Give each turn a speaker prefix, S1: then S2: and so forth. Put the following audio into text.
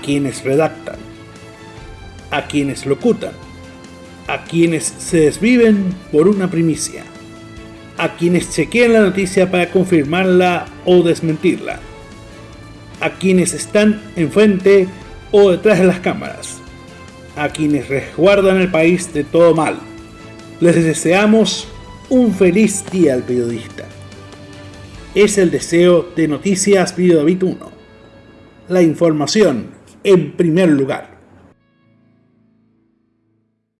S1: quienes redactan, a quienes locutan, a quienes se desviven por una primicia, a quienes chequean la noticia para confirmarla o desmentirla, a quienes están enfrente o detrás de las cámaras, a quienes resguardan el país de todo mal. Les deseamos un feliz día al periodista. Es el deseo de Noticias Video 1. La información en primer lugar.